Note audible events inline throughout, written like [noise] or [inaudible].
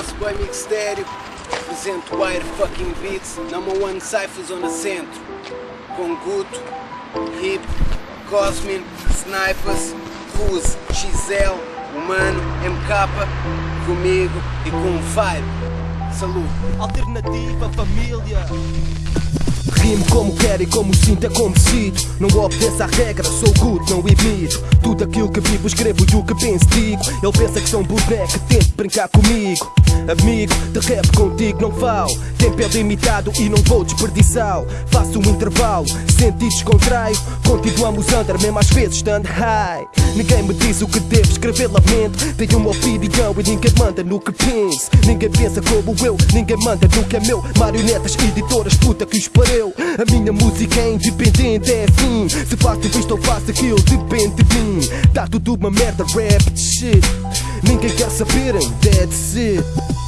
nosso boy Mixtério. Apresento Wire Fucking Beats, number one Cypher Zona Centro. Com Guto, Hip, Cosmin, Snipers, Ruse, XL, Humano, MK, comigo e com o Vibe. Alternativa família. Rimo como quero e como sinto é como sinto. Não obedeço à regra, sou good, não imito. Tudo aquilo que vivo, escrevo e o que penso digo. Ele pensa que sou um boneco, brincar comigo. Amigo, de rap contigo não falo. Tempo é limitado e não vou desperdiçá-lo Faço um intervalo, senti descontraio. Continuamos under, mesmo às vezes stand high. Ninguém me diz o que devo escrever, lamento. Tenho uma opinião e ninguém manda no que penso. Ninguém pensa como eu, ninguém manda no que é meu. Marionetas, editoras, puta que os pareu A minha música é independente, é assim. Se faço isto ou faço aquilo, depende de mim. Tá tudo uma merda, rap shit. Ninguém quer saber, that's it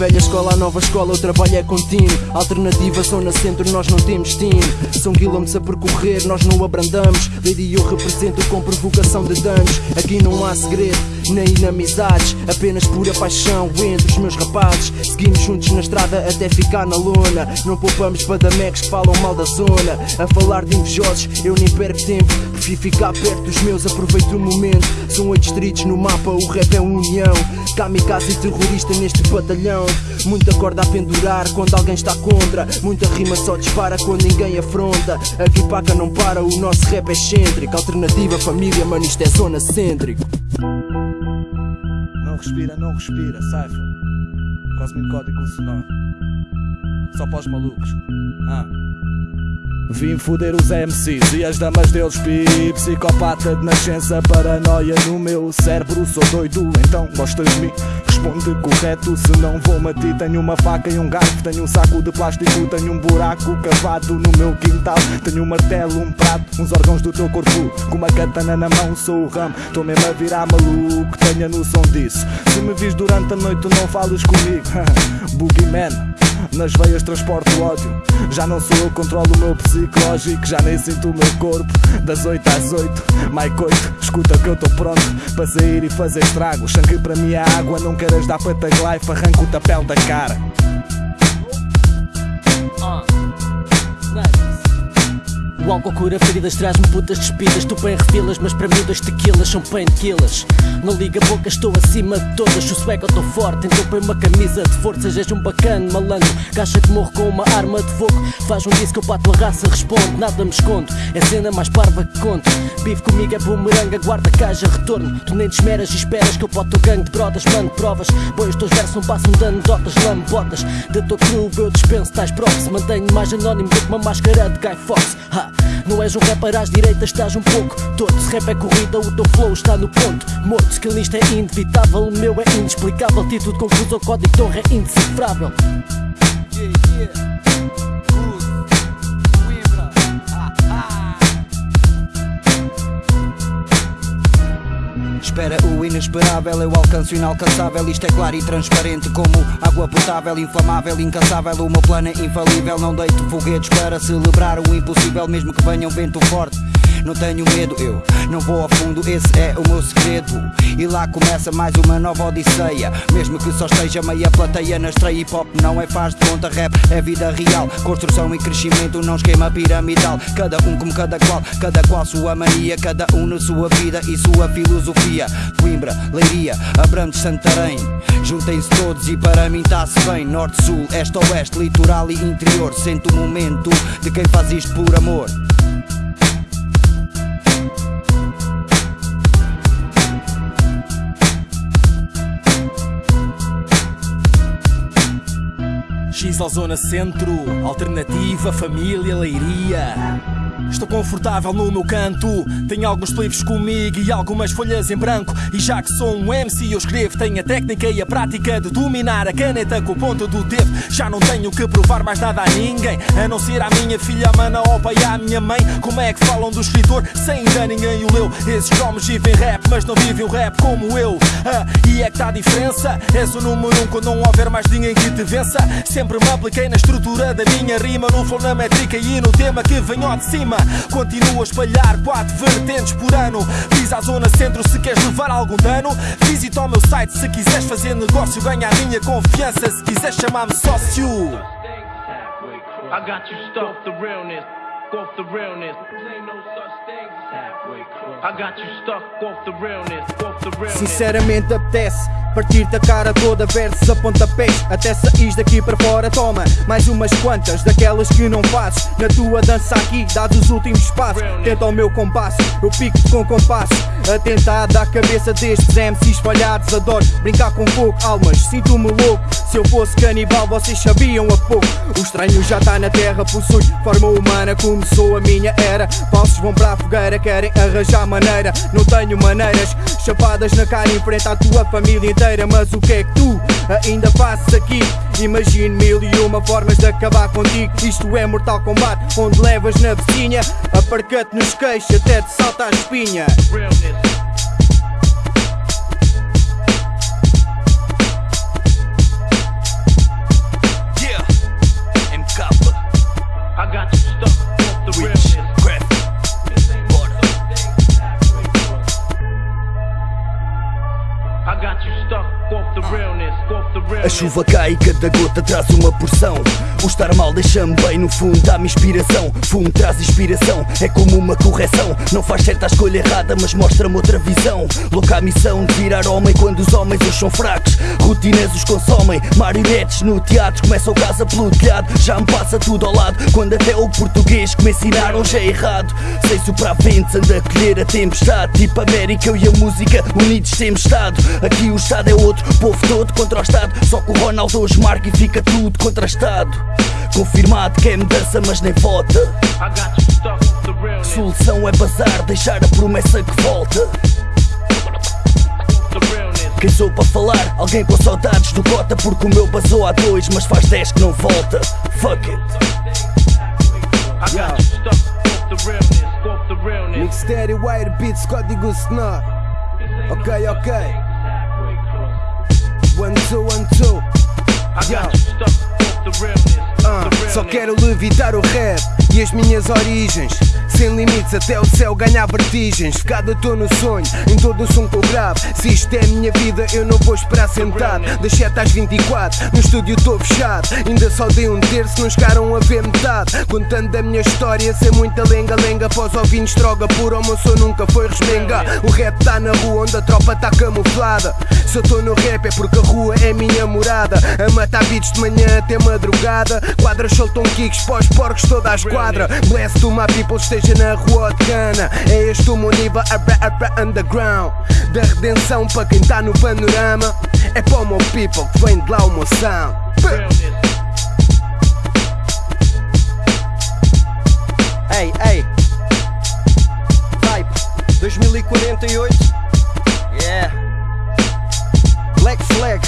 velha escola nova escola o trabalho é contínuo. Alternativa zona centro nós não temos destino. São quilómetros a percorrer nós não abrandamos. Lady eu represento com provocação de danos. Aqui não há segredo nem inamizades. Apenas pura paixão entre os meus rapazes. Seguimos juntos na estrada até ficar na lona. Não poupamos padamecs que falam mal da zona. A falar de invejosos eu nem perco tempo. Prefiro ficar perto dos meus, aproveito o momento. São oito distritos no mapa, o rap é união. Kamikaze terrorista neste batalhão Muita corda a pendurar quando alguém está contra Muita rima só dispara quando ninguém afronta Aqui paca não para, o nosso rap é excêntrico Alternativa família, mano isto é zona cêntrico Não respira, não respira, Cypher. Cosmic código sonoro. Só para os malucos. Ah. Vim foder os MCs e as damas deles pi Psicopata de nascença, paranoia no meu cérebro Sou doido, então gostas de mim? Responde correto, se não vou ti Tenho uma faca e um garfo, tenho um saco de plástico Tenho um buraco cavado no meu quintal Tenho um martelo, um prato, uns órgãos do teu corpo Com uma katana na mão, sou o ramo Tô mesmo a virar maluco, tenha noção disso. Se me vis durante a noite, não fales comigo. [laughs] Boogeyman nas veias transporto ódio. Já não sou eu controlo o meu psicológico Já nem sinto o meu corpo. Das 8 às 8 Mike 8 Escuta que eu tô pronto Para sair e fazer estrago. Sangue para mim é água Não queiras dar para life? Arranco o tapel da cara O álcool cura feridas, traz-me putas despidas. Tu bem refilas, mas para mim dois tequilas são painkillers. Não liga boca, estou acima de todas. O swag eu estou forte, então põe uma camisa de forças És um bacana, malandro Gacha que morro com uma arma de fogo. Faz um disco, eu para a raça respondo Nada me escondo, é cena mais parva que conto. Vive comigo é bumerangue, guarda caixa, retorno. Tu nem te esmeras e esperas que eu boto o gangue de brodas Mano, provas, põe os teus versos não passam de anedotas Lambotas, da tua crew eu dispenso tais props. Mantenho mais anónimo do que uma máscara de Guy Fox ha. Não és um rapper às direitas, estás um pouco todo Se rap é corrida, o teu flow está no ponto. Morto, skillista é inevitável, o meu é inexplicável. Título confuso, o código torre é indecifrável. Yeah, yeah. Espera o inesperável, eu alcanço o inalcançável. Isto é claro e transparente como água potável, inflamável, incansável. O meu plano é infalível. Não deito foguetes para celebrar o impossível, mesmo que venha um vento forte. Não tenho medo, eu não vou a fundo, esse é o meu segredo. E lá começa mais uma nova odisseia. Mesmo que só esteja meia plateia na estreia, hip hop não é faz de conta, rap é vida real. Construção e crescimento, não esquema piramidal. Cada um como cada qual, cada qual sua mania, cada um na sua vida e sua filosofia. Coimbra, Leiria, Abrantes, Santarém. Juntem-se todos e para mim está-se bem. Norte, Sul, Este, Oeste, Litoral e Interior. Sento o momento de quem faz isto por amor. X ao Zona Centro, Alternativa, Família, Leiria Estou confortável no meu canto. Tenho alguns livros comigo e algumas folhas em branco. E já que sou um MC, eu escrevo. Tenho a técnica e a prática de dominar a caneta com o ponto do dedo. Já não tenho que provar mais nada a ninguém, a não ser à minha filha, a mana, ao pai e à minha mãe. Como é que falam do escritor sem ainda ninguém o leu? Esses homens vivem rap, mas não vivem o rap como eu. Ah, e é que tá a diferença. És o número um quando não houver mais ninguém que te vença. Sempre me apliquei na estrutura da minha rima, no flow, na métrica e no tema que vem ao de cima. Continuo a espalhar quatro vertentes por ano. Diz à zona centro se queres levar algum dano. Visita o meu site se quiseres fazer negócio. Ganha a minha confiança se quiseres chamar-me sócio. I got you the realness, off the realness. Sinceramente apetece Partir-te a cara toda, versos a pontapés Até saís daqui para fora, toma Mais umas quantas, daquelas que não fazes Na tua dança aqui, dados os últimos passos. Tenta o meu compasso, eu pico-te com compasso. Atentado à cabeça destes MCs espalhados Adoro brincar com fogo, almas, sinto-me louco. Se eu fosse canibal, vocês sabiam a pouco. O estranho já está na terra, possui forma humana Começou a minha era, falsos vão para a fogueira Querem arranjar maneira, não tenho maneiras Chapadas na cara, enfrenta a tua família inteira Mas o que é que tu ainda fazes aqui? Imagino mil e uma formas de acabar contigo Isto é Mortal Kombat, onde levas na vizinha Aparca-te nos queixos até te salta a espinha. Chuva cai e cada gota traz uma porção. O estar mal deixa-me bem, no fundo dá-me inspiração. Fumo traz inspiração, é como uma correção. Não faz certa a escolha errada, mas mostra-me outra visão. Louca a missão de virar homem quando os homens hoje são fracos. Rotinas os consomem, marionetes no teatro. Começa o casa pelo telhado, já me passa tudo ao lado. Quando até o português que me ensinaram já é errado. Sei soprar ventos, anda a colher a tempestade. Tipo América, eu e a música unidos temos estado. Aqui o Estado é outro, povo todo contra o Estado. Só o Ronaldo hoje marca e fica tudo contrastado. Confirmado que é mudança, mas nem vota. Solução é bazar, deixar a promessa que volta. Quem sou para falar? Alguém com saudades do Cota, porque o meu basou há dois, mas faz dez que não volta. Fuck it. I got you stuck off the realness, off the realness. Mixtério, Wire Beats, código Snor. Ok, ok. One, two, one, two. I Yo. realness. só quero levitar o rap e as minhas origens. Sem limites, até o céu ganhar vertigens. Ficado estou no sonho, em todo o som que eu gravo. Se isto é a minha vida, eu não vou esperar sentado. Das 7 às 24, no estúdio estou fechado. Ainda só dei um terço, não chegaram a ver metade. Contando a minha história, sem muita lenga-lenga. Pós ouvintes, droga pura, o meu nunca foi resmengar. O rap tá na rua onde a tropa tá camuflada. Se eu tô no rap é porque a rua é minha morada. A matar beats de manhã até madrugada. Quadras soltam kicks pós porcos toda a esquadra. Bless to my people, esteja na rua de cana. É este o meu nível, a rap, a rap underground. Da redenção para quem tá no panorama. É para o meu people que vem de lá o meu sound. Ei, ei Vibe 2048 Yeah Black Flag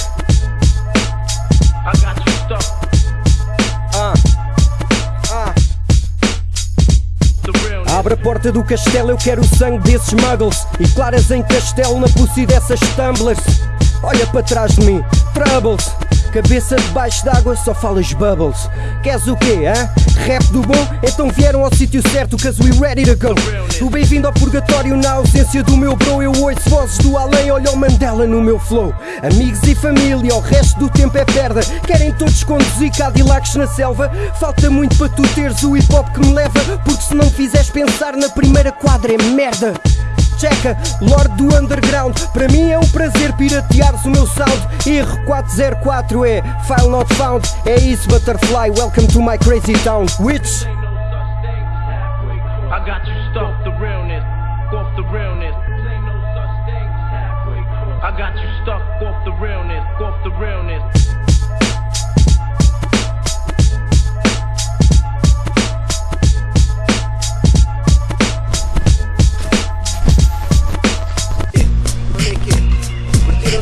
a porta do castelo, eu quero o sangue desses muggles. E claras em castelo na pussy dessas tumblers. Olha para trás de mim, troubles Cabeça debaixo d'água, só falas bubbles. Queres o quê, hã? Rap do bom? Então vieram ao sítio certo, cause we ready to go. O bem-vindo ao purgatório na ausência do meu bro Eu ouço vozes do além, olha o Mandela no meu flow. Amigos e família, o resto do tempo é perda. Querem todos conduzir Cadillacs na selva? Falta muito para tu teres o hip hop que me leva Porque se não fizeres pensar na primeira quadra é merda Checa, Lord do Underground. Para mim é um prazer pirateares o meu sound. R404 é File Not Found. É isso Butterfly, welcome to my crazy town. Which. I got you off the realness,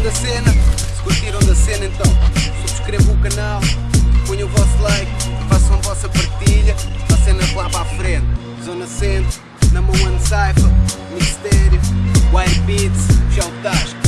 da cena? Se curtiram da cena então subscrevam o canal, ponham o vosso like, façam a vossa partilha, a cena lá para a frente. Zona Centro, Number One Cypher, Mistério, White Beats, já o.